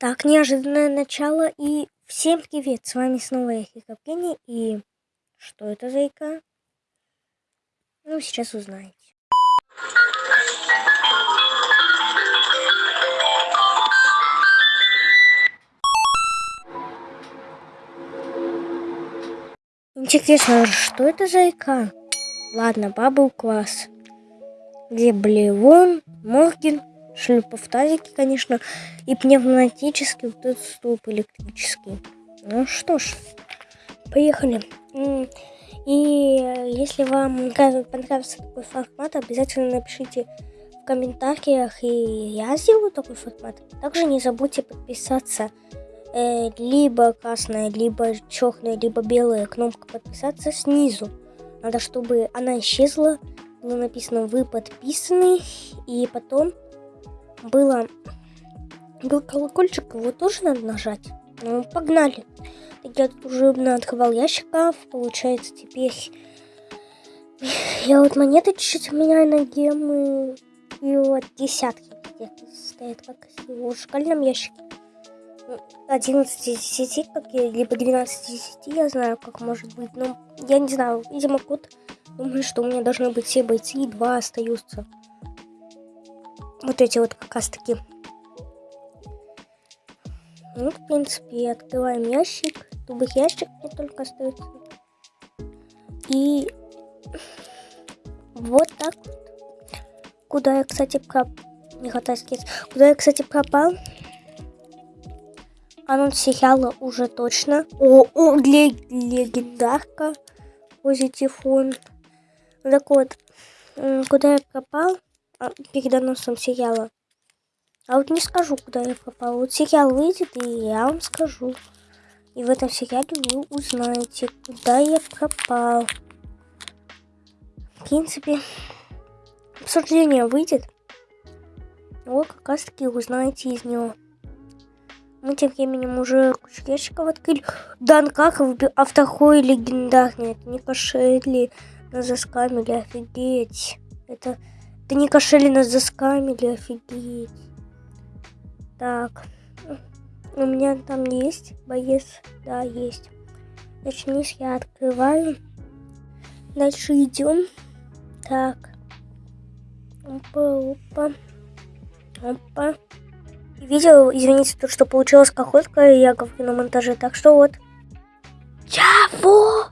Так, неожиданное начало и всем привет, с вами снова я Хикопкини и что это за ика? Ну, сейчас узнаете. Интересно, что это за ика? Ладно, бабл класс. Где Блевон, Морген, шлюпов тазики, конечно, и пневматический вот этот столб электрический. Ну что ж, поехали. И если вам понравился такой формат, обязательно напишите в комментариях, и я сделаю такой формат. Также не забудьте подписаться. Э, либо красная, либо черная, либо белая кнопка подписаться снизу. Надо, чтобы она исчезла. Было написано «Вы подписаны». И потом было был колокольчик, его тоже надо нажать. Ну, погнали. Я тут уже открывал ящиков, получается, теперь я вот монеты чуть-чуть меняю на гемы, и вот десятки где-то стоят как в шкальном ящике. 11 из 10, как я, либо 12 из 10, я знаю, как может быть, но я не знаю, видимо, код думаю, что у меня должны быть все бойцы, и два остаются вот эти вот как раз таки. Ну, в принципе, открываем ящик. Тубых ящик не только остается. И вот так вот. Куда я, кстати, пропал. Не хватает Куда я, кстати, пропал. Анонс сериала уже точно. О, о, легендарка. Позитифон. Так вот, куда я пропал? А, перед анонсом сериала. А вот не скажу, куда я попал. Вот сериал выйдет, и я вам скажу. И в этом сериале вы узнаете, куда я пропал. В принципе, обсуждение выйдет. Вот как раз таки узнаете из него. Мы тем временем уже кучу ящиков открыли. Дан Каков, а второй легендарный. Это не кошели на заскамили, офигеть. Это да не кошели нас заскамили, офигеть. Так. У меня там есть боец. Да, есть. Значит, я открываю. Дальше идем. Так. Опа, опа. Опа. Видео, извините, то, что получилось как охотка, я говорю на монтаже. Так что вот. Чего?